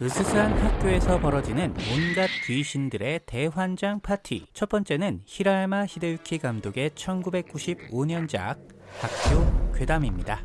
으스스한 학교에서 벌어지는 온갖 귀신들의 대환장 파티. 첫 번째는 히라야마 히데유키 감독의 1995년작 학교 괴담입니다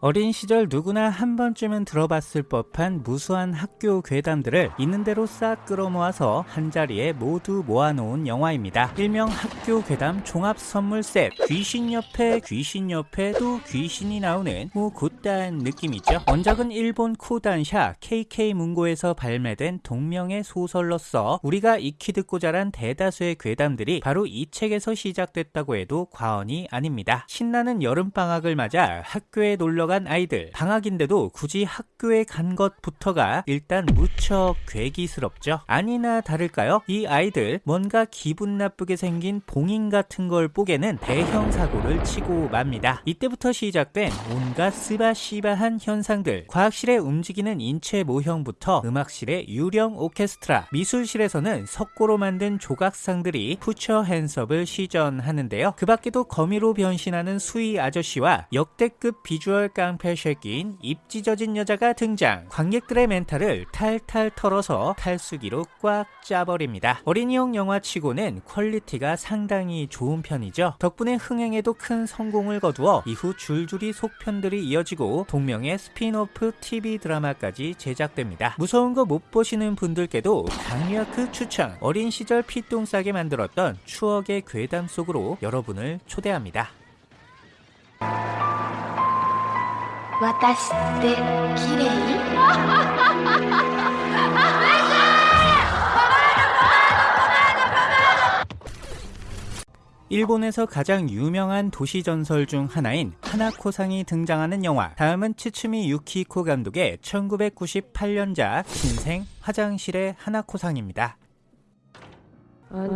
어린 시절 누구나 한 번쯤은 들어봤을 법한 무수한 학교 괴담들을 있는 대로 싹 끌어모아서 한자리에 모두 모아놓은 영화입니다. 일명 학교 괴담 종합 선물 셋 귀신 옆에 귀신 옆에 또 귀신이 나오는 뭐 곧단 느낌이죠. 원작은 일본 코단샤 KK 문고에서 발매된 동명의 소설로서 우리가 익히 듣고 자란 대다수의 괴담들이 바로 이 책에서 시작됐다고 해도 과언이 아닙니다. 신나는 여름방학을 맞아 학교에 놀러 간 아이들. 방학인데도 굳이 학교에 간 것부터가 일단 무척 괴기스럽죠. 아니나 다를까요? 이 아이들 뭔가 기분 나쁘게 생긴 봉인 같은 걸 뽀개는 대형 사고를 치고 맙니다. 이때부터 시작된 온갖 스바시바한 현상들. 과학실에 움직이는 인체 모형부터 음악실의 유령 오케스트라. 미술실에서는 석고로 만든 조각상들이 푸처 핸섭을 시전하는데요. 그 밖에도 거미로 변신하는 수위 아저씨와 역대급 비주얼 깡패 쉐끼인 입 찢어진 여자가 등장. 관객들의 멘탈을 탈탈 털어서 탈수기로 꽉 짜버립니다. 어린이용 영화치고는 quality가 상당히 좋은 편이죠. 덕분에 흥행에도 큰 성공을 거두어 이후 줄줄이 속편들이 이어지고 동명의 spin-off TV 드라마까지 제작됩니다. 무서운 거 못 보시는 분들께도 강력크 추천. 어린 시절 피똥 싸게 만들었던 추억의 괴담 속으로 여러분을 초대합니다 私って綺麗 일본에서 가장 유명한 도시 전설 중 하나인 하나코상이 등장하는 영화 다음은 츠츠미 유키코 감독의 1998년작 신생 화장실의 하나코상입니다 あ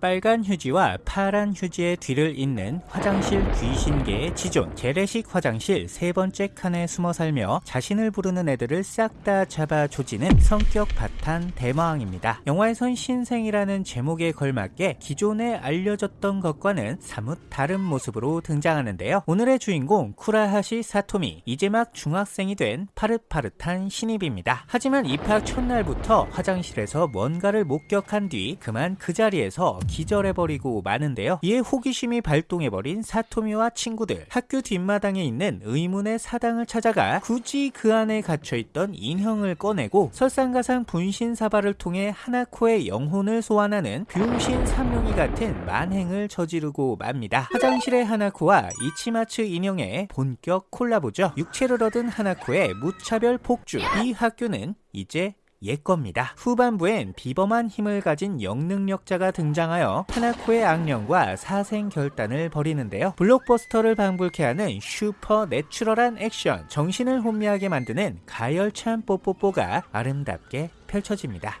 빨간 휴지와 파란 휴지의 뒤를 잇는 화장실 귀신계의 지존 재래식 화장실 세 번째 칸에 숨어 살며 자신을 부르는 애들을 싹 다 잡아 조지는 성격 바탄 대마왕입니다. 영화에선 신생이라는 제목에 걸맞게 기존에 알려졌던 것과는 사뭇 다른 모습으로 등장하는데요. 오늘의 주인공 쿠라하시 사토미 이제 막 중학생이 된 파릇파릇한 신입입니다. 하지만 입학 첫날부터 화장실에서 뭔가를 목격한 뒤 그만 그 자리에서 기절해버리고 마는데요. 이에 호기심이 발동해버린 사토미와 친구들 학교 뒷마당에 있는 의문의 사당을 찾아가 굳이 그 안에 갇혀있던 인형을 꺼내고 설상가상 분신 사발을 통해 하나코의 영혼을 소환하는 병신 삼룡이 같은 만행을 저지르고 맙니다. 화장실의 하나코와 이치마츠 인형의 본격 콜라보죠. 육체를 얻은 하나코의 무차별 폭주 이 학교는 이제 옛 겁니다. 후반부엔 비범한 힘을 가진 영능력자가 등장하여 하나코의 악령과 사생 결단을 벌이는데요. 블록버스터를 방불케 하는 supernatural한 액션, 정신을 혼미하게 만드는 가열찬 뽀뽀뽀가 아름답게 펼쳐집니다.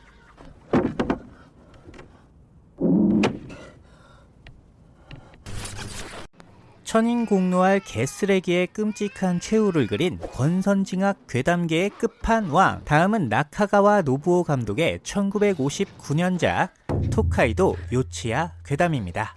천인 공노할 개쓰레기의 끔찍한 최후를 그린 권선징악 괴담계의 끝판왕 다음은 나카가와 노부오 감독의 1959년작 토카이도 요치야 괴담입니다.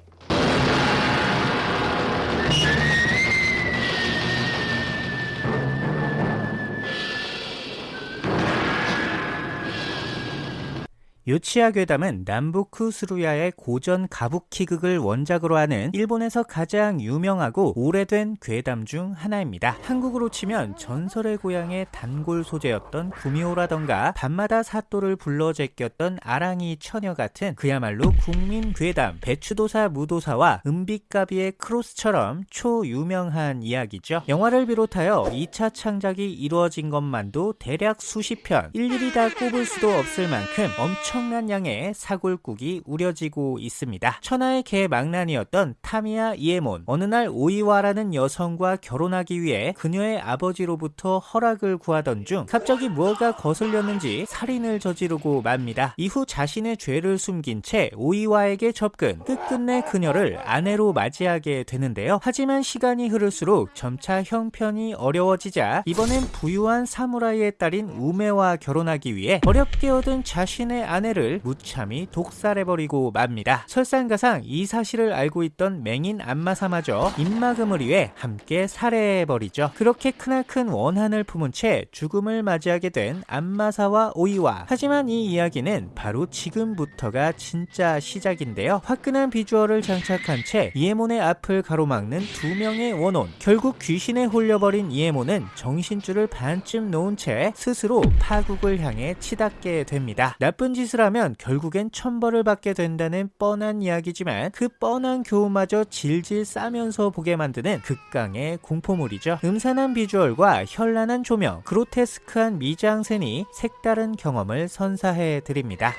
요치야 괴담은 남부쿠 스루야의 고전 가부키극을 원작으로 하는 일본에서 가장 유명하고 오래된 괴담 중 하나입니다. 한국으로 치면 전설의 고향의 단골 소재였던 구미호라던가 밤마다 사또를 불러 제꼈던 아랑이 처녀 같은 그야말로 국민 괴담 배추도사 무도사와 은빛가비의 크로스처럼 초유명한 이야기죠. 영화를 비롯하여 2차 창작이 이루어진 것만도 대략 수십 편 일일이 다 꼽을 수도 없을 만큼 엄청 엄청난 양의 사골국이 우려지고 있습니다. 천하의 개망난이었던 타미야 이에몬 어느 날 오이와라는 여성과 결혼하기 위해 그녀의 아버지로부터 허락을 구하던 중 갑자기 무엇가 거슬렸는지 살인을 저지르고 맙니다. 이후 자신의 죄를 숨긴 채 오이와에게 접근 끝끝내 그녀를 아내로 맞이하게 되는데요. 하지만 시간이 흐를수록 점차 형편이 어려워지자 이번엔 부유한 사무라이의 딸인 우메와 결혼하기 위해 어렵게 얻은 자신의 아내를 무참히 독살해버리고 맙니다. 설상가상 이 사실을 알고 있던 맹인 안마사마저 입막음을 위해 함께 살해해버리죠. 그렇게 크나큰 원한을 품은 채 죽음을 맞이하게 된 안마사와 오이와 하지만 이 이야기는 바로 지금부터가 진짜 시작인데요. 화끈한 비주얼을 장착한 채 이에몬의 앞을 가로막는 두 명의 원혼 결국 귀신에 홀려버린 이에몬은 정신줄을 반쯤 놓은 채 스스로 파국을 향해 치닫게 됩니다. 나쁜 짓을 하면 결국엔 천벌을 받게 된다는 뻔한 이야기지만 그 뻔한 교훈마저 질질 싸면서 보게 만드는 극강의 공포물이죠. 음산한 비주얼과 현란한 조명, 그로테스크한 미장센이 색다른 경험을 선사해 드립니다.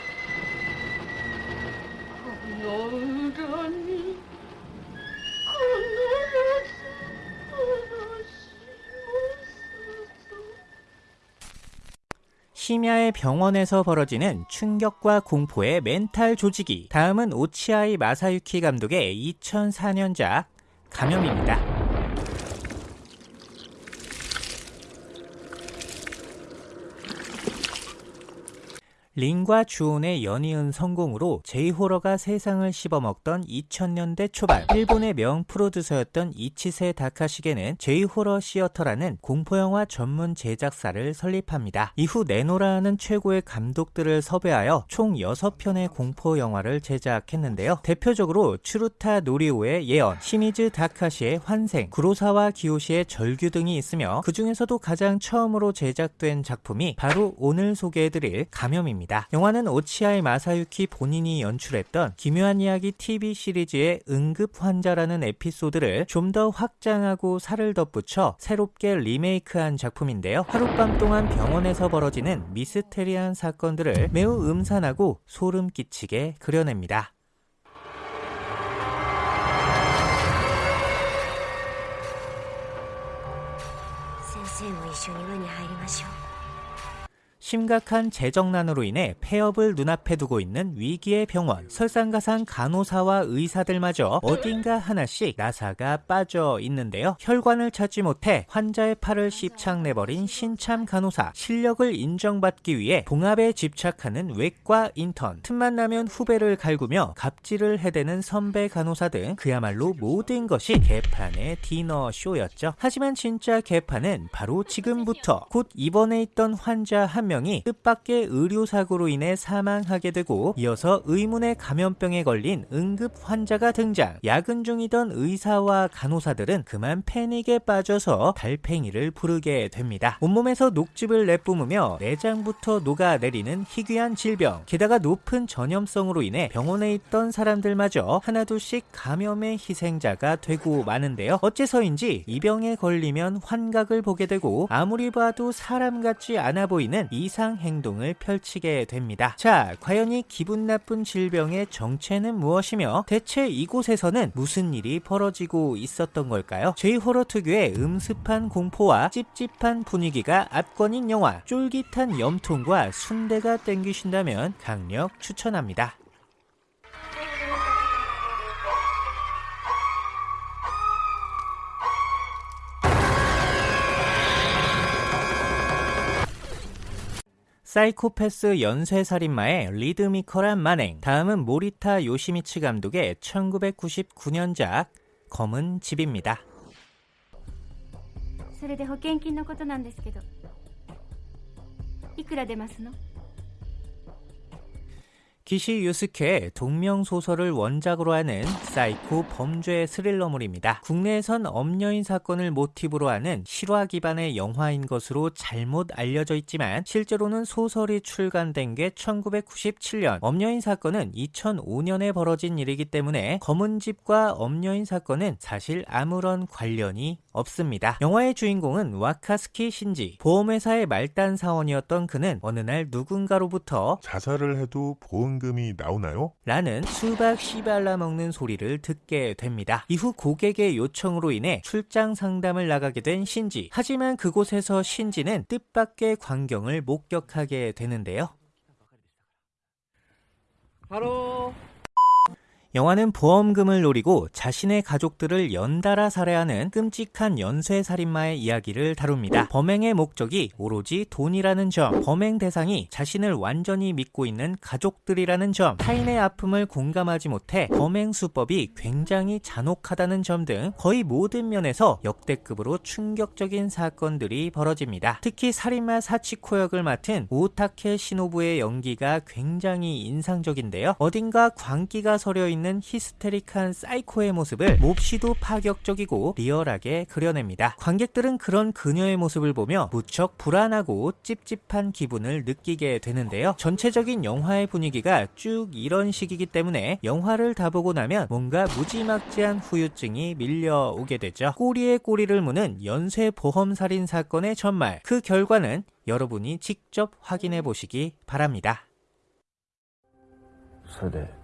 심야의 병원에서 벌어지는 충격과 공포의 멘탈 조직이 다음은 오치아이 마사유키 감독의 2004년작 감염입니다. 린과 주온의 연이은 성공으로 제이호러가 세상을 씹어먹던 2000년대 초반 일본의 명 프로듀서였던 이치세 다카시게는 제이호러 시어터라는 공포영화 전문 제작사를 설립합니다. 이후 네노라는 최고의 감독들을 섭외하여 총 6편의 공포영화를 제작했는데요. 대표적으로 추루타 노리오의 예언, 시미즈 다카시의 환생, 구로사와 기요시의 절규 등이 있으며 그 중에서도 가장 처음으로 제작된 작품이 바로 오늘 소개해드릴 감염입니다. 영화입니다. 영화는 오치아이 마사유키 본인이 연출했던 기묘한 이야기 TV 시리즈의 응급 환자라는 에피소드를 좀 더 확장하고 살을 덧붙여 새롭게 리메이크한 작품인데요. 하룻밤 동안 병원에서 벌어지는 미스테리한 사건들을 매우 음산하고 소름 끼치게 그려냅니다. 선생님, 심각한 재정난으로 인해 폐업을 눈앞에 두고 있는 위기의 병원 설상가상 간호사와 의사들마저 어딘가 하나씩 나사가 빠져 있는데요. 혈관을 찾지 못해 환자의 팔을 씹창내버린 신참 간호사 실력을 인정받기 위해 봉합에 집착하는 외과 인턴 틈만 나면 후배를 갈구며 갑질을 해대는 선배 간호사 등 그야말로 모든 것이 개판의 디너 쇼였죠. 하지만 진짜 개판은 바로 지금부터 곧 입원해 있던 환자 한명 이 뜻밖의 의료사고로 인해 사망하게 되고 이어서 의문의 감염병에 걸린 응급 환자가 등장. 야근 중이던 의사와 간호사들은 그만 패닉에 빠져서 달팽이를 부르게 됩니다. 온몸에서 녹즙을 내뿜으며 내장부터 녹아내리는 희귀한 질병 게다가 높은 전염성으로 인해 병원에 있던 사람들마저 하나둘씩 감염의 희생자가 되고 마는데요. 어째서인지 이 병에 걸리면 환각을 보게 되고 아무리 봐도 사람 같지 않아 보이는 이상 행동을 펼치게 됩니다. 자, 과연 이 기분 나쁜 질병의 정체는 무엇이며 대체 이곳에서는 무슨 일이 벌어지고 있었던 걸까요? 제이호러 특유의 음습한 공포와 찝찝한 분위기가 압권인 영화 쫄깃한 염통과 순대가 땡기신다면 강력 추천합니다. 사이코패스 연쇄살인마의 리드미컬한 만행 다음은 모리타 요시미츠 감독의 1999년작 검은 집입니다. それで保険金のことなんですけどいくら出ますの 기시 유스케의 동명소설을 원작으로 하는 사이코 범죄 스릴러물입니다. 국내에선 엄여인 사건을 모티브로 하는 실화 기반의 영화인 것으로 잘못 알려져 있지만 실제로는 소설이 출간된 게 1997년, 엄여인 사건은 2005년에 벌어진 일이기 때문에 검은 집과 엄여인 사건은 사실 아무런 관련이 없습니다. 영화의 주인공은 와카츠키 신지, 보험회사의 말단 사원이었던 그는 어느 날 누군가로부터 자살을 해도 보험금이 나오나요? 라는 수박 씨발라 먹는 소리를 듣게 됩니다. 이후 고객의 요청으로 인해 출장 상담을 나가게 된 신지. 하지만 그곳에서 신지는 뜻밖의 광경을 목격하게 되는데요. 영화는 보험금을 노리고 자신의 가족들을 연달아 살해하는 끔찍한 연쇄살인마의 이야기를 다룹니다. 범행의 목적이 오로지 돈이라는 점, 범행 대상이 자신을 완전히 믿고 있는 가족들이라는 점, 타인의 아픔을 공감하지 못해 범행 수법이 굉장히 잔혹하다는 점 등 거의 모든 면에서 역대급으로 충격적인 사건들이 벌어집니다. 특히 살인마 사치코 역을 맡은 오타케 시노부의 연기가 굉장히 인상적인데요. 어딘가 광기가 서려 있는 있는 히스테릭한 사이코의 모습을 몹시도 파격적이고 리얼하게 그려냅니다. 관객들은 그런 그녀의 모습을 보며 무척 불안하고 찝찝한 기분을 느끼게 되는데요. 전체적인 영화의 분위기가 쭉 이런 식이기 때문에 영화를 다 보고 나면 뭔가 무지막지한 후유증이 밀려오게 되죠. 꼬리에 꼬리를 무는 연쇄 보험살인 사건의 전말 그 결과는 여러분이 직접 확인해 보시기 바랍니다. 서대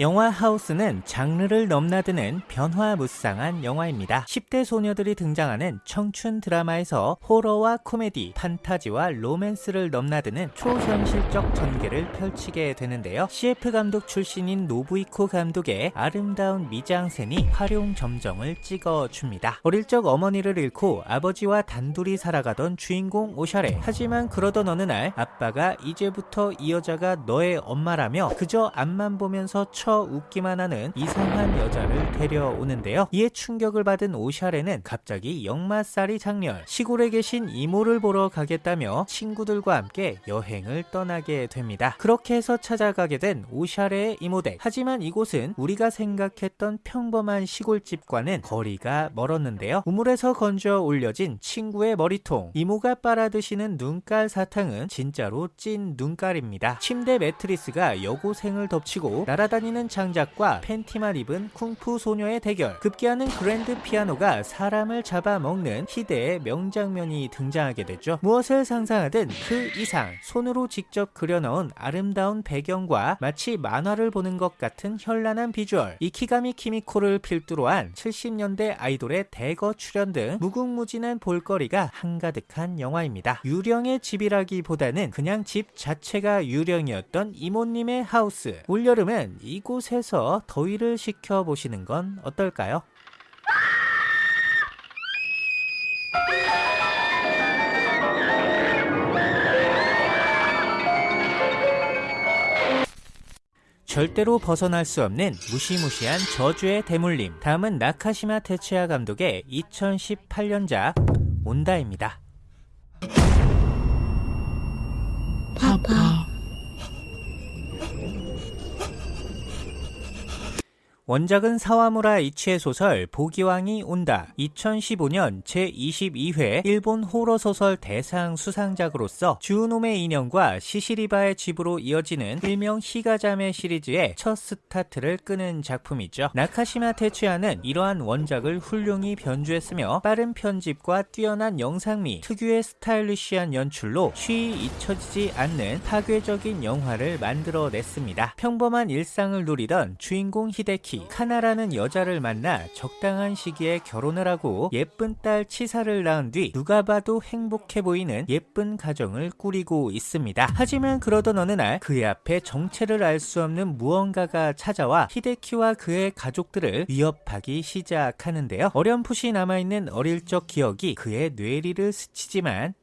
영화 하우스는 장르를 넘나드는 변화무쌍한 영화입니다. 10대 소녀들이 등장하는 청춘 드라마에서 호러와 코미디, 판타지와 로맨스를 넘나드는 초현실적 전개를 펼치게 되는데요. CF 감독 출신인 노부히코 감독의 아름다운 미장센이 화룡점정을 찍어줍니다. 어릴 적 어머니를 잃고 아버지와 단둘이 살아가던 주인공 오샤레. 하지만 그러던 어느 날 아빠가 이제부터 이 여자가 너의 엄마라며 그저 앞만 보면서 쳐 웃기만 하는 이상한 여자를 데려오는데요. 이에 충격을 받은 오샤레는 갑자기 역마살이 작렬, 시골에 계신 이모를 보러 가겠다며 친구들과 함께 여행을 떠나게 됩니다. 그렇게 해서 찾아가게 된 오샤레의 이모댁. 하지만 이곳은 우리가 생각했던 평범한 시골집과는 거리가 멀었는데요. 우물에서 건져 올려진 친구의 머리통, 이모가 빨아드시는 눈깔 사탕은 진짜로 찐 눈깔입니다. 침대 매트리스가 여고생을 덮치고 날아다니는 장작과 팬티만 입은 쿵푸 소녀의 대결. 급기야는 그랜드 피아노가 사람을 잡아먹는 희대의 명장면이 등장하게 되죠. 무엇을 상상하든 그 이상 손으로 직접 그려넣은 아름다운 배경과 마치 만화를 보는 것 같은 현란한 비주얼. 이케가미 키미코를 필두로 한 70년대 아이돌의 대거 출연 등 무궁무진한 볼거리가 한가득한 영화입니다. 유령의 집이라기보다는 그냥 집 자체가 유령이었던 이모님의 하우스. 올여름은 이 이곳에서 더위를 식혀보시는 건 어떨까요? 절대로 벗어날 수 없는 무시무시한 저주의 대물림. 다음은 나카시마 테츠야 감독의 2018년작 온다입니다. 파파 원작은 사와무라 이치의 소설 보기왕이 온다 2015년 제22회 일본 호러 소설 대상 수상작으로서 즈우노메 인형과 시시리바의 집으로 이어지는 일명 히가 자매 시리즈의 첫 스타트를 끊는 작품이죠. 나카시마 테츠야는 이러한 원작을 훌륭히 변주했으며 빠른 편집과 뛰어난 영상미, 특유의 스타일리시한 연출로 쉬이 잊혀지지 않는 파괴적인 영화를 만들어냈습니다. 평범한 일상을 누리던 주인공 히데키 히데키, 카나라는 여자를 만나 적당한 시기에 결혼을 하고 예쁜 딸 치사를 낳은 뒤 누가 봐도 행복해 보이는 예쁜 가정을 꾸리고 있습니다. 하지만 그러던 어느 날 그의 앞에 정체를 알 수 없는 무언가가 찾아와 히데키와 그의 가족들을 위협하기 시작하는데요. 어렴풋이 남아있는 어릴 적 기억이 그의 뇌리를 스치지만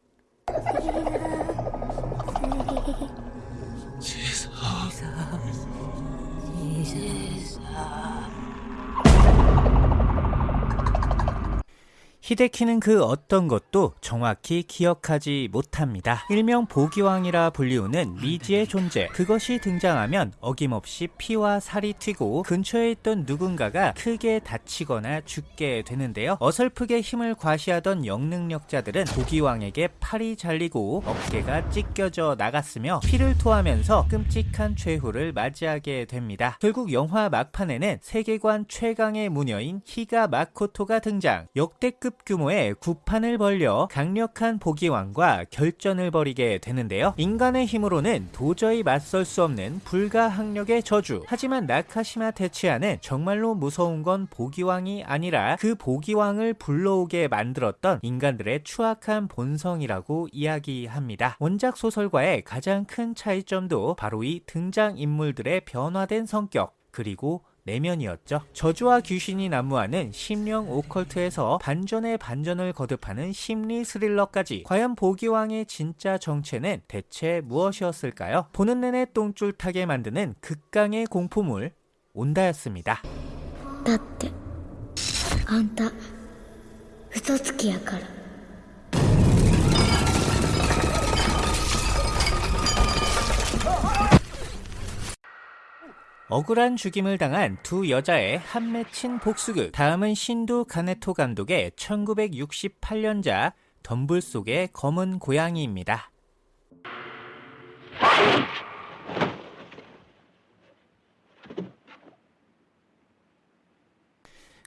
히데키는 그 어떤 것도 정확히 기억하지 못합니다. 일명 보기왕이라 불리우는 미지의 존재. 그것이 등장하면 어김없이 피와 살이 튀고 근처에 있던 누군가가 크게 다치거나 죽게 되는데요. 어설프게 힘을 과시하던 영능력자들은 보기왕에게 팔이 잘리고 어깨가 찢겨져 나갔으며 피를 토하면서 끔찍한 최후를 맞이하게 됩니다. 결국 영화 막판에는 세계관 최강의 무녀인 히가 마코토가 등장. 역대 급 규모의 구판을 벌려 강력한 보기왕과 결전을 벌이게 되는데요. 인간의 힘으로는 도저히 맞설 수 없는 불가항력의 저주. 하지만 나카시마 테치아는 정말로 무서운 건 보기왕이 아니라 그 보기왕을 불러오게 만들었던 인간들의 추악한 본성이라고 이야기합니다. 원작 소설과의 가장 큰 차이점도 바로 이 등장 인물들의 변화된 성격 그리고 내면이었죠. 저주와 귀신이 난무하는 심령 오컬트에서 반전의 반전을 거듭하는 심리 스릴러까지 과연 보기왕의 진짜 정체는 대체 무엇이었을까요? 보는 내내 똥줄 타게 만드는 극강의 공포물 온다였습니다. だってあんた嘘つきやから 억울한 죽임을 당한 두 여자의 한 맺힌 복수극. 다음은 신도 가네토 감독의 1968년작 덤불 속의 검은 고양이입니다.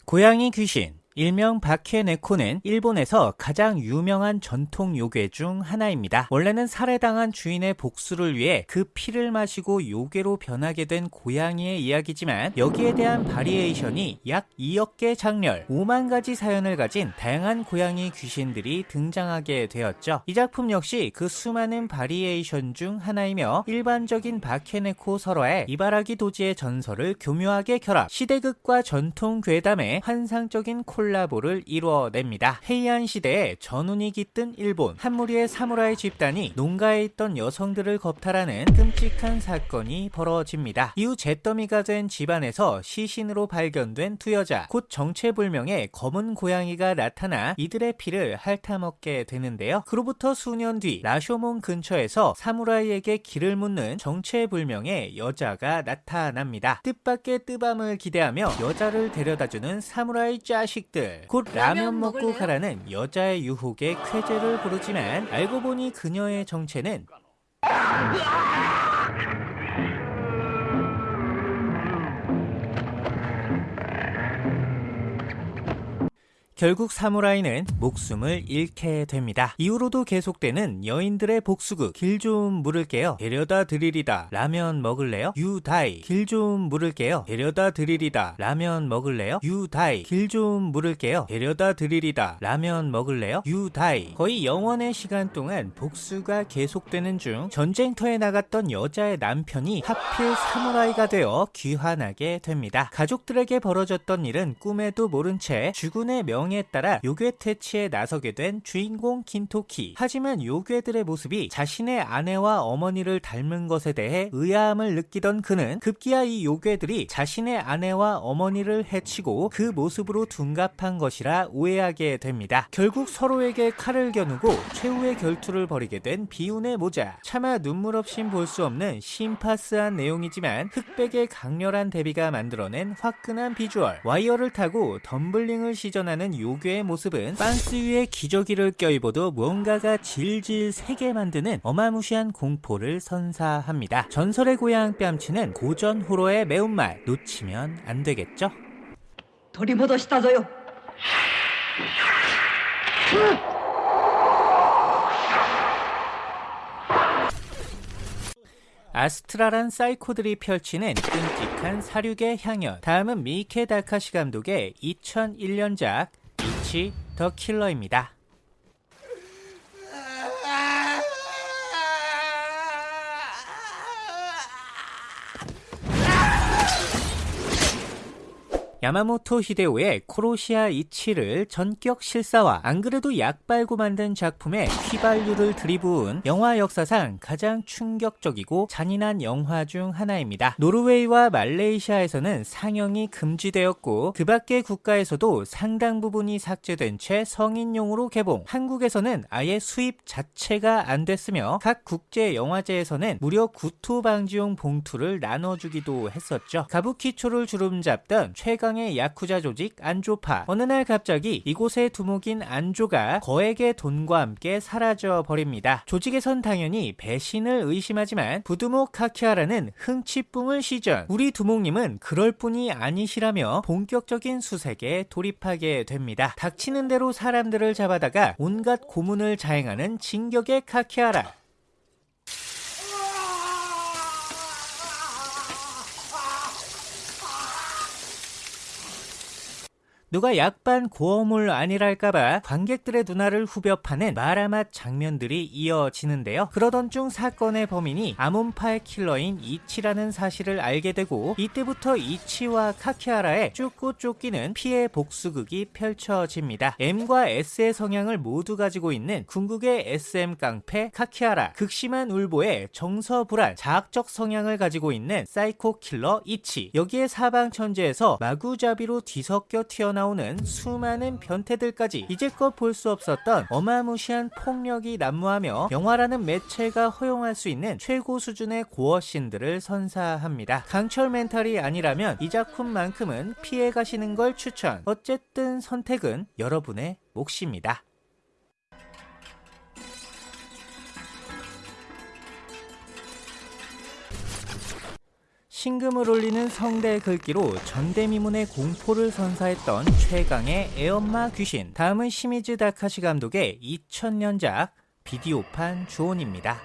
고양이 귀신 일명 바케네코는 일본에서 가장 유명한 전통 요괴 중 하나입니다. 원래는 살해당한 주인의 복수를 위해 그 피를 마시고 요괴로 변하게 된 고양이의 이야기지만 여기에 대한 variation이 약 2억 개 작렬, 5만 가지 사연을 가진 다양한 고양이 귀신들이 등장하게 되었죠. 이 작품 역시 그 수많은 variation 중 하나이며 일반적인 바케네코 설화에 이바라기 도지의 전설을 교묘하게 결합, 시대극과 전통 괴담의 환상적인 콜라보를 이루어냅니다. 헤이안 시대에 전운이 깃든 일본 한 무리의 사무라이 집단이 농가에 있던 여성들을 겁탈하는 끔찍한 사건이 벌어집니다. 이후 잿더미가 된 집안에서 시신으로 발견된 두 여자 곧 정체불명의 검은 고양이가 나타나 이들의 피를 핥아먹게 되는데요. 그로부터 수년 뒤 라쇼몬 근처에서 사무라이에게 길을 묻는 정체불명의 여자가 나타납니다. 뜻밖의 뜨밤을 기대하며 여자를 데려다주는 사무라이 자식 들 곧 라면 먹고 가라는 여자의 유혹에 쾌재를 부르지만 알고 보니 그녀의 정체는 결국 사무라이는 목숨을 잃게 됩니다. 이후로도 계속되는 여인들의 복수극 길 좀 물을게요. 데려다 드리리다. 라면 먹을래요? 유다이. 길 좀 물을게요. 데려다 드리리다. 라면 먹을래요? 유다이. 길 좀 물을게요. 데려다 드리리다. 라면 먹을래요? 유다이. 거의 영원의 시간 동안 복수가 계속되는 중 전쟁터에 나갔던 여자의 남편이 하필 사무라이가 되어 귀환하게 됩니다. 가족들에게 벌어졌던 일은 꿈에도 모른 채 주군의 명 명에 따라 요괴 퇴치에 나서게 된 주인공 긴토키. 하지만 요괴들의 모습이 자신의 아내와 어머니를 닮은 것에 대해 의아함을 느끼던 그는 급기야 이 요괴들이 자신의 아내와 어머니를 해치고 그 모습으로 둔갑한 것이라 오해하게 됩니다. 결국 서로에게 칼을 겨누고 최후의 결투를 벌이게 된 비운의 모자. 차마 눈물 없인 볼 수 없는 신파스한 내용이지만 흑백의 강렬한 대비가 만들어낸 화끈한 비주얼. 와이어를 타고 덤블링을 시전하는 요괴의 모습은 빤스 위에 기저귀를 껴입어도 무언가가 질질 새게 만드는 어마무시한 공포를 선사합니다. 전설의 고향 뺨치는 고전 호러의 매운맛 놓치면 안 되겠죠? 돌이보도시다저요 아스트라란 사이코들이 펼치는 끔찍한 사륙의 향연 다음은 미케 다카시 감독의 2001년작 이치 더 킬러입니다. 야마모토 히데오의 코로시아 이치를 전격 실사화 안 그래도 약 빨고 만든 작품에 휘발유를 들이부은 영화 역사상 가장 충격적이고 잔인한 영화 중 하나입니다. 노르웨이와 말레이시아에서는 상영이 금지되었고 그 밖의 국가에서도 상당 부분이 삭제된 채 성인용으로 개봉 한국에서는 아예 수입 자체가 안 됐으며 각 국제 영화제에서는 무려 구토 방지용 봉투를 나눠주기도 했었죠. 가부키초를 주름잡던 최강 최강의 야쿠자 조직 안조파 어느 날 갑자기 이곳에 두목인 안조가 거액의 돈과 함께 사라져 버립니다. 조직에선 당연히 배신을 의심하지만 부두목 카키하라는 흥치 뿜을 시전 우리 두목님은 그럴 뿐이 아니시라며 본격적인 수색에 돌입하게 됩니다. 닥치는 대로 사람들을 잡아다가 온갖 고문을 자행하는 진격의 카키하라 누가 약반 고어물 아니랄까봐 관객들의 눈알을 후벼 파는 마라맛 장면들이 이어지는데요. 그러던 중 사건의 범인이 아몬파의 킬러인 이치라는 사실을 알게 되고 이때부터 이치와 카키하라의 쫓고 쫓기는 피해 복수극이 펼쳐집니다. M과 S의 성향을 모두 가지고 있는 궁극의 SM 깡패 카키하라 극심한 울보에 정서 불안 자학적 성향을 가지고 있는 사이코 킬러 이치 여기에 사방천지에서 마구잡이로 뒤섞여 튀어나온 나오는 수많은 변태들까지 이제껏 볼 수 없었던 어마무시한 폭력이 난무하며 영화라는 매체가 허용할 수 있는 최고 수준의 gore신들을 선사합니다. 강철 멘탈이 아니라면 이 작품만큼은 피해 가시는 걸 추천. 어쨌든 선택은 여러분의 몫입니다. 신금을 울리는 성대 글귀로 전대미문의 공포를 선사했던 최강의 애엄마 귀신 다음은 시미즈 다카시 감독의 2000년작 비디오판 주온입니다.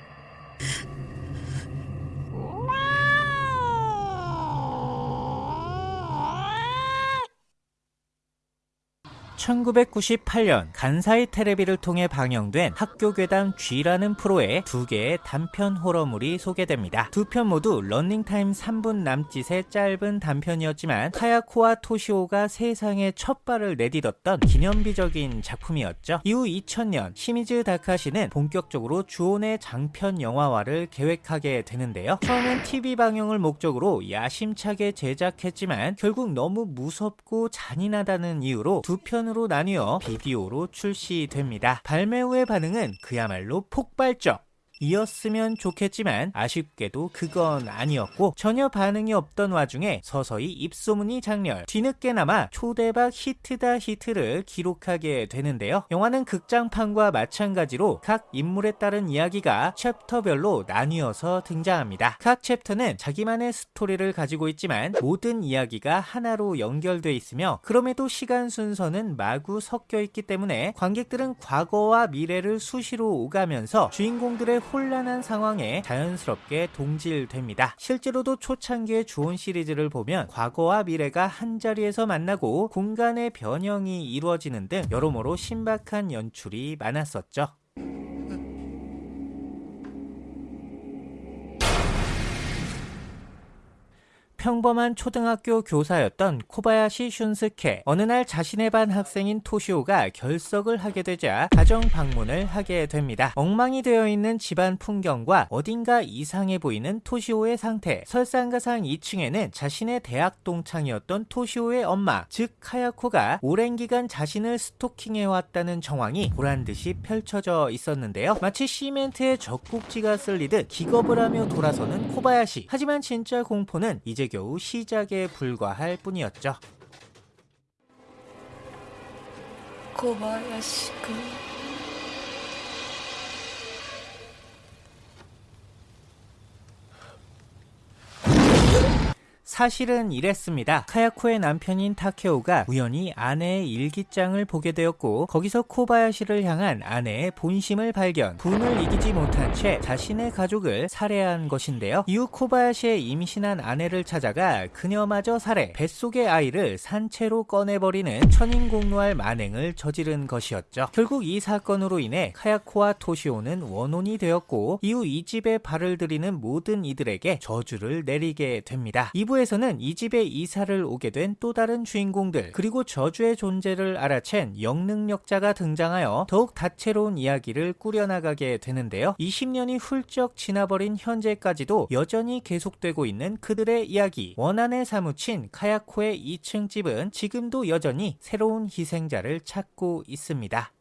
1998년 간사이 테레비를 통해 방영된 학교괴담 G라는 프로에 두 개의 단편 호러물이 소개됩니다. 두 편 모두 런닝타임 3분 남짓의 짧은 단편이었지만 카야코와 토시오가 세상에 첫 발을 내딛었던 기념비적인 작품이었죠. 이후 2000년 시미즈 다카시는 본격적으로 주온의 장편 영화화를 계획하게 되는데요. 처음엔 TV 방영을 목적으로 야심차게 제작했지만 결국 너무 무섭고 잔인하다는 이유로 두 편으 로 편으로 나뉘어 비디오로 출시됩니다. 발매 후의 반응은 그야말로 폭발적! 이었으면 좋겠지만 아쉽게도 그건 아니었고 전혀 반응이 없던 와중에 서서히 입소문이 장렬. 뒤늦게나마 초대박 히트다 히트를 기록하게 되는데요. 영화는 극장판과 마찬가지로 각 인물에 따른 이야기가 챕터별로 나뉘어서 등장합니다. 각 챕터는 자기만의 스토리를 가지고 있지만 모든 이야기가 하나로 연결돼 있으며 그럼에도 시간 순서는 마구 섞여 있기 때문에 관객들은 과거와 미래를 수시로 오가면서 주인공들의 혼란한 상황에 자연스럽게 동질됩니다. 실제로도 초창기의 주온 시리즈를 보면 과거와 미래가 한자리에서 만나고 공간의 변형이 이루어지는 등 여러모로 신박한 연출이 많았었죠. 평범한 초등학교 교사였던 코바야시 슌스케 어느 날 자신의 반 학생인 토시오가 결석을 하게 되자 가정 방문을 하게 됩니다. 엉망이 되어 있는 집안 풍경과 어딘가 이상해 보이는 토시오의 상태. 설상가상 2층에는 자신의 대학 동창이었던 토시오의 엄마 즉 카야코가 오랜 기간 자신을 스토킹해왔다는 정황이 보란듯이 펼쳐져 있었는데요. 마치 시멘트에 젖꼭지가 쓸리듯 기겁을 하며 돌아서는 코바야시. 하지만 진짜 공포는 이제 겨우 시작에 불과할 뿐이었죠. 고바야시君 사실은 이랬습니다. 카야코의 남편인 타케오가 우연히 아내의 일기장을 보게 되었고 거기서 코바야시를 향한 아내의 본심을 발견 분을 이기지 못한 채 자신의 가족을 살해한 것인데요. 이후 코바야시의 임신한 아내를 찾아가 그녀마저 살해 뱃속의 아이를 산채로 꺼내버리는 천인공노할 만행을 저지른 것이었죠. 결국 이 사건으로 인해 카야코와 토시오는 원혼이 되었고 이후 이 집에 발을 들이는 모든 이들에게 저주를 내리게 됩니다. 2부에서 는 이 집에 이사를 오게 된 또 다른 주인공들 그리고 저주의 존재를 알아챈 영능력자가 등장하여 더욱 다채로운 이야기를 꾸려나가게 되는데요. 20년이 훌쩍 지나버린 현재까지도 여전히 계속되고 있는 그들의 이야기 원한에 사무친 카야코의 2층 집은 지금도 여전히 새로운 희생자를 찾고 있습니다.